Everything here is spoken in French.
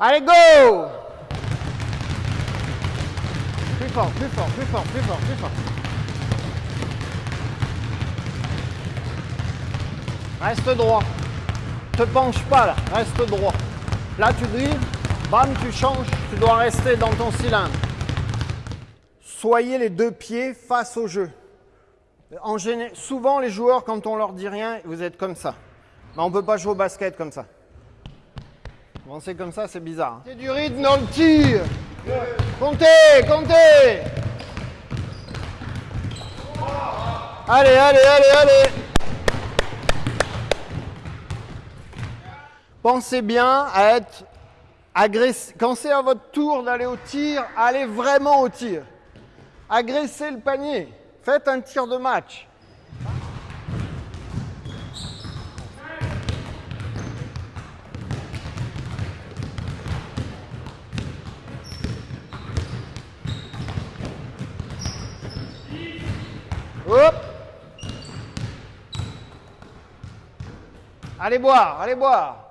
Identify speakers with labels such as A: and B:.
A: Allez, go Plus fort, plus fort, plus fort, plus fort, plus fort. Reste droit. Te penche pas là, reste droit. Là, tu drives, bam, tu changes, tu dois rester dans ton cylindre. Soyez les deux pieds face au jeu. Souvent, les joueurs, quand on leur dit rien, vous êtes comme ça. Mais on ne peut pas jouer au basket comme ça. Avancer comme ça, c'est bizarre. C'est du rythme dans le tir. Comptez, comptez. Allez, allez, allez, allez. Pensez bien à être agressif. Quand c'est à votre tour d'aller au tir, allez vraiment au tir. Agressez le panier. Faites un tir de match. Hop. Allez boire, allez boire